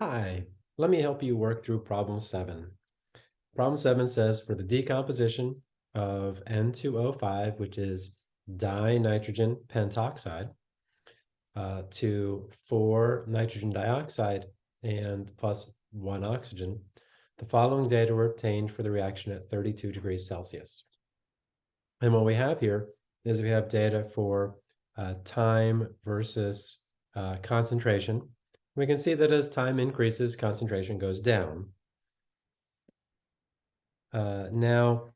Hi, let me help you work through problem seven. Problem seven says for the decomposition of N2O5, which is dinitrogen pentoxide, uh, to four nitrogen dioxide and plus one oxygen, the following data were obtained for the reaction at 32 degrees Celsius. And what we have here is we have data for uh, time versus uh, concentration we can see that as time increases, concentration goes down. Uh, now,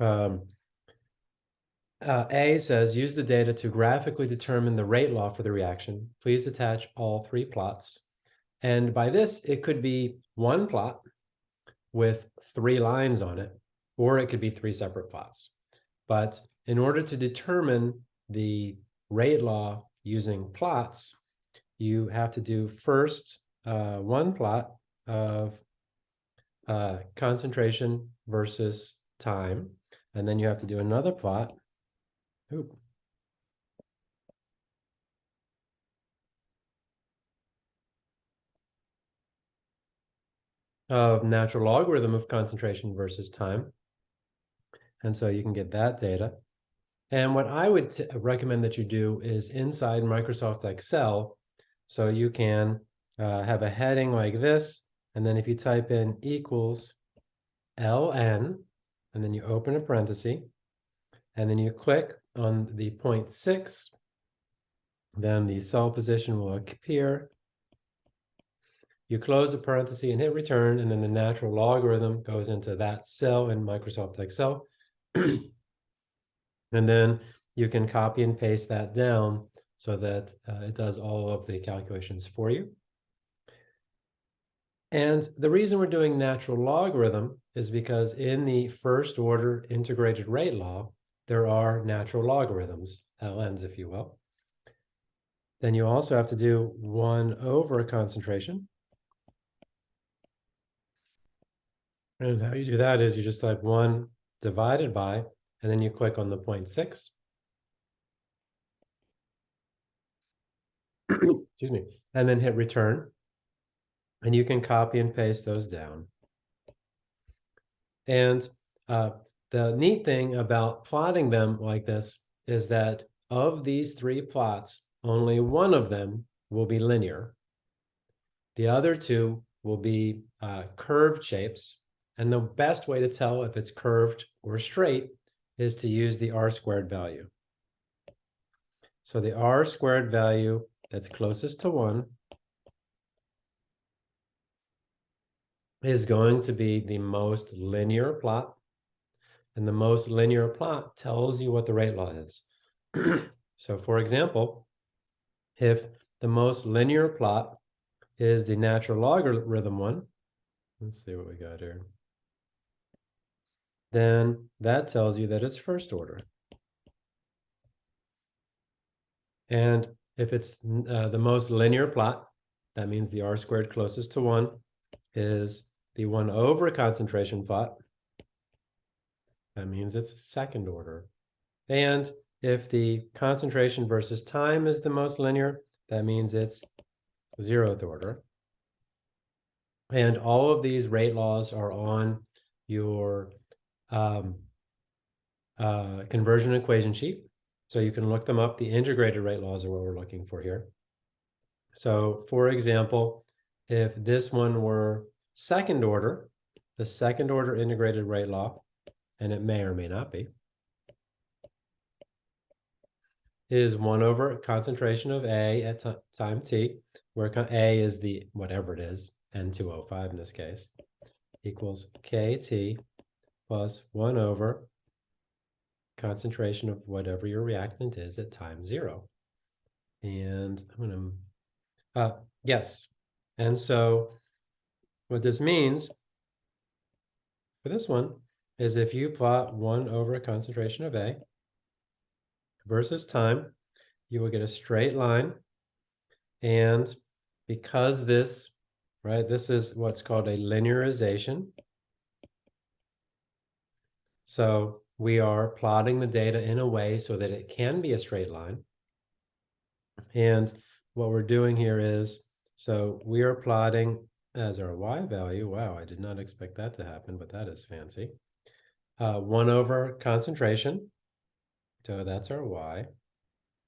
um, uh, A says, use the data to graphically determine the rate law for the reaction. Please attach all three plots. And by this, it could be one plot with three lines on it, or it could be three separate plots. But in order to determine the rate law using plots, you have to do first uh, one plot of uh, concentration versus time, and then you have to do another plot. Ooh. of natural logarithm of concentration versus time. And so you can get that data. And what I would recommend that you do is inside Microsoft Excel, so you can uh, have a heading like this, and then if you type in equals ln, and then you open a parenthesis, and then you click on the 0.6, then the cell position will appear. You close the parenthesis and hit return, and then the natural logarithm goes into that cell in Microsoft Excel. and then you can copy and paste that down so that uh, it does all of the calculations for you. And the reason we're doing natural logarithm is because in the first order integrated rate law, there are natural logarithms, LNs, if you will. Then you also have to do one over concentration. And how you do that is you just type one divided by, and then you click on the 0.6. excuse me, and then hit return. And you can copy and paste those down. And uh, the neat thing about plotting them like this is that of these three plots, only one of them will be linear. The other two will be uh, curved shapes. And the best way to tell if it's curved or straight is to use the r squared value. So the r squared value that's closest to 1 is going to be the most linear plot. And the most linear plot tells you what the rate law is. so for example, if the most linear plot is the natural logarithm one, let's see what we got here, then that tells you that it's first order. And if it's uh, the most linear plot, that means the r squared closest to 1 is the 1 over concentration plot. That means it's second order. And if the concentration versus time is the most linear, that means it's zeroth order. And all of these rate laws are on your um, uh, conversion equation sheet. So you can look them up. The integrated rate laws are what we're looking for here. So for example, if this one were second order, the second order integrated rate law, and it may or may not be, is 1 over concentration of A at time t, where A is the whatever it is, N2O5 in this case, equals KT plus 1 over concentration of whatever your reactant is at time zero. And I'm going to, uh, yes. And so what this means for this one is if you plot one over a concentration of A versus time, you will get a straight line. And because this, right, this is what's called a linearization. So we are plotting the data in a way so that it can be a straight line. And what we're doing here is So we are plotting as our y value. Wow, I did not expect that to happen, but that is fancy. Uh, one over concentration. So that's our y.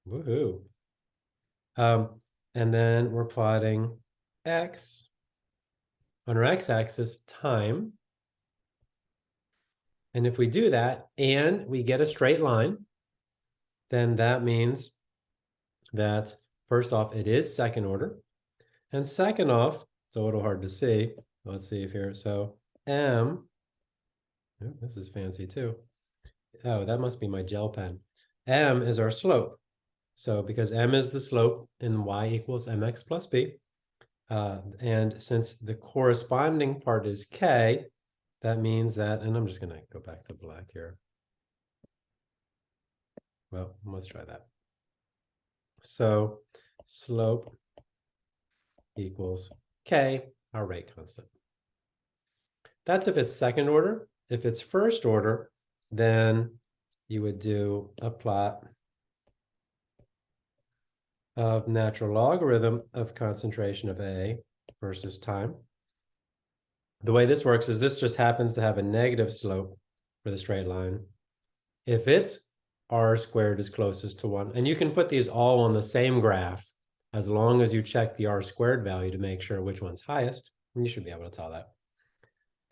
Woohoo. Um, and then we're plotting x on our x-axis time. And if we do that and we get a straight line, then that means that first off, it is second order. And second off, it's a little hard to see. Let's see if here. So m, oh, this is fancy too. Oh, that must be my gel pen. m is our slope. So because m is the slope in y equals mx plus b, uh, and since the corresponding part is k, that means that, and I'm just going to go back to black here. Well, let's try that. So slope equals k, our rate constant. That's if it's second order. If it's first order, then you would do a plot of natural logarithm of concentration of A versus time. The way this works is this just happens to have a negative slope for the straight line. If its r squared is closest to 1, and you can put these all on the same graph as long as you check the r squared value to make sure which one's highest, you should be able to tell that.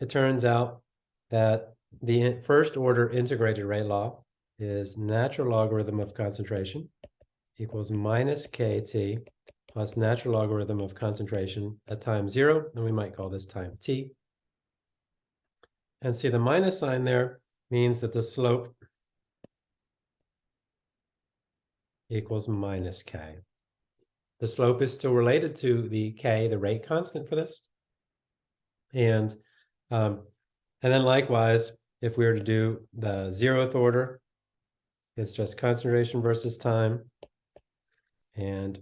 It turns out that the first order integrated rate law is natural logarithm of concentration equals minus kt plus natural logarithm of concentration at time zero, and we might call this time t. And see the minus sign there means that the slope equals minus k. The slope is still related to the k, the rate constant for this. And, um, and then likewise, if we were to do the zeroth order, it's just concentration versus time and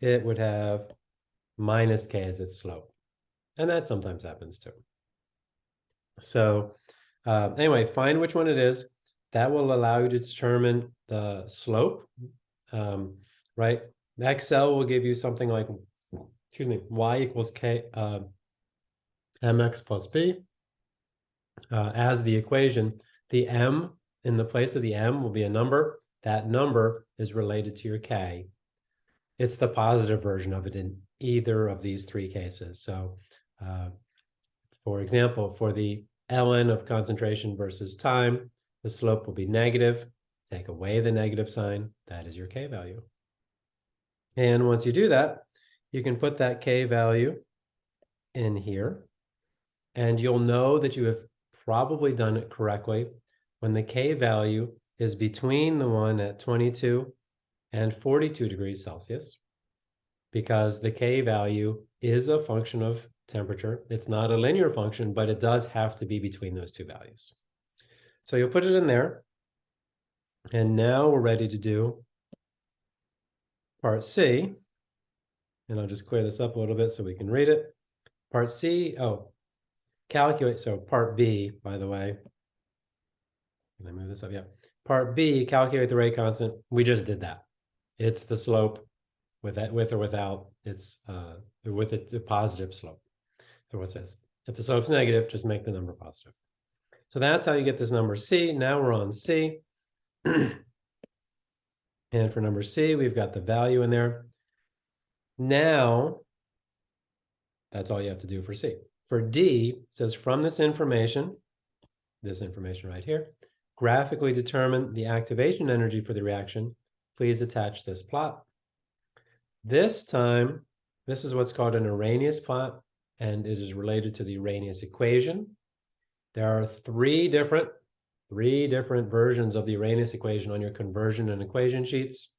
it would have minus k as its slope. And that sometimes happens too. So uh, anyway, find which one it is. That will allow you to determine the slope, um, right? Excel will give you something like, excuse me, y equals k uh, mx plus b uh, as the equation. The m in the place of the m will be a number that number is related to your K. It's the positive version of it in either of these three cases. So uh, for example, for the ln of concentration versus time, the slope will be negative. Take away the negative sign, that is your K value. And once you do that, you can put that K value in here, and you'll know that you have probably done it correctly when the K value is between the one at 22 and 42 degrees Celsius because the K value is a function of temperature. It's not a linear function, but it does have to be between those two values. So you'll put it in there. And now we're ready to do part C. And I'll just clear this up a little bit so we can read it. Part C, oh, calculate, so part B, by the way. Can I move this up? Yeah. Part B, calculate the rate constant. We just did that. It's the slope with that, with or without. It's uh, with a, a positive slope. So what says? If the slope's negative, just make the number positive. So that's how you get this number C. Now we're on C. and for number C, we've got the value in there. Now, that's all you have to do for C. For D, says from this information, this information right here, graphically determine the activation energy for the reaction, please attach this plot. This time, this is what's called an Arrhenius plot, and it is related to the Arrhenius equation. There are three different, three different versions of the Arrhenius equation on your conversion and equation sheets.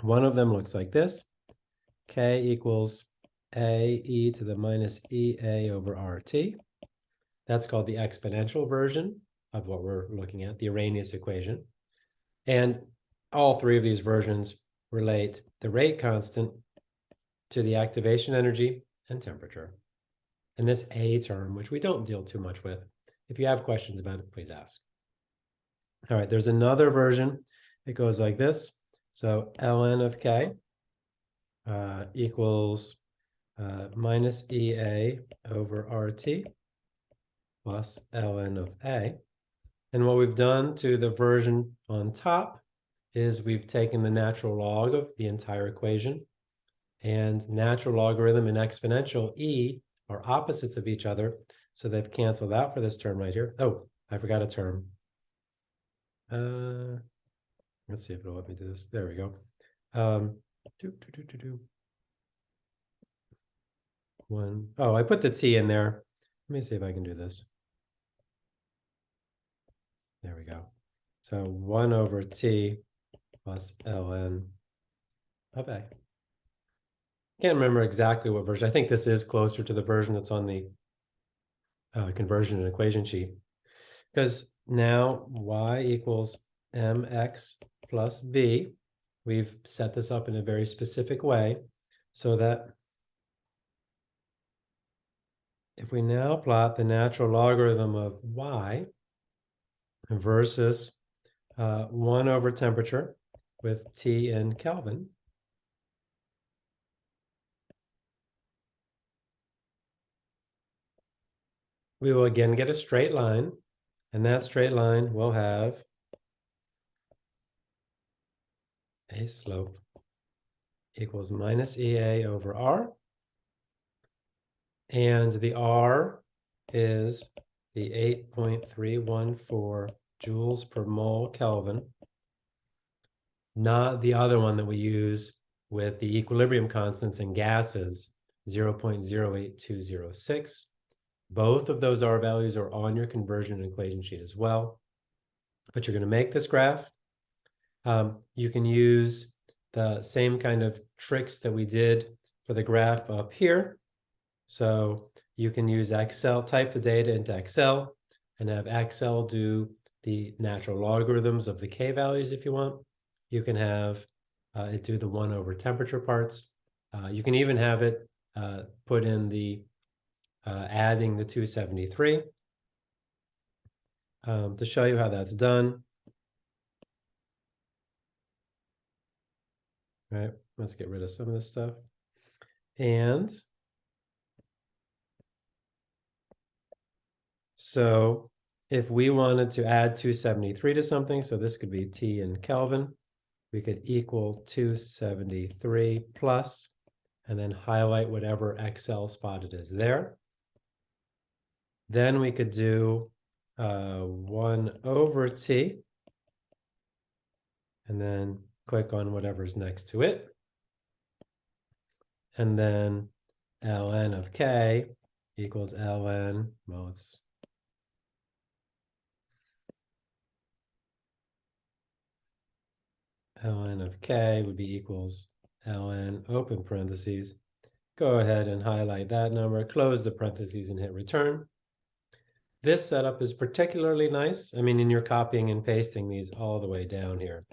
One of them looks like this. K equals A e to the minus EA over RT. That's called the exponential version of what we're looking at, the Arrhenius equation. And all three of these versions relate the rate constant to the activation energy and temperature. And this A term, which we don't deal too much with, if you have questions about it, please ask. All right, there's another version. It goes like this. So ln of k uh, equals uh, minus EA over RT plus ln of A. And what we've done to the version on top is we've taken the natural log of the entire equation and natural logarithm and exponential E are opposites of each other. So they've canceled out for this term right here. Oh, I forgot a term. Uh, let's see if it'll let me do this. There we go. Um, do, do, do, do. One, oh, I put the T in there. Let me see if I can do this. There we go. So one over T plus ln of A. Can't remember exactly what version. I think this is closer to the version that's on the uh, conversion and equation sheet. Because now y equals mx plus b. We've set this up in a very specific way so that if we now plot the natural logarithm of y versus uh, 1 over temperature with T in Kelvin, we will again get a straight line, and that straight line will have a slope equals minus EA over R. And the R is the 8.314 joules per mole Kelvin, not the other one that we use with the equilibrium constants in gases, 0.08206. Both of those R values are on your conversion equation sheet as well. But you're going to make this graph. Um, you can use the same kind of tricks that we did for the graph up here. So you can use Excel, type the data into Excel and have Excel do the natural logarithms of the K values if you want. You can have uh, it do the one over temperature parts. Uh, you can even have it uh, put in the uh, adding the 273 um, to show you how that's done. All right, let's get rid of some of this stuff. And so if we wanted to add 273 to something, so this could be T in Kelvin, we could equal 273 plus, and then highlight whatever Excel spot it is there. Then we could do uh, 1 over t, and then click on whatever's next to it. And then ln of k equals ln, well, it's ln of k would be equals ln open parentheses. Go ahead and highlight that number, close the parentheses and hit return. This setup is particularly nice. I mean, in your copying and pasting these all the way down here.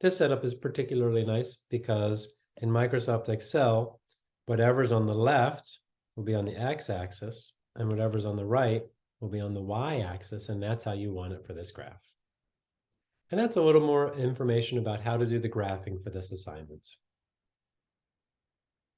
This setup is particularly nice because in Microsoft Excel, whatever's on the left will be on the x-axis, and whatever's on the right will be on the y-axis, and that's how you want it for this graph. And that's a little more information about how to do the graphing for this assignment.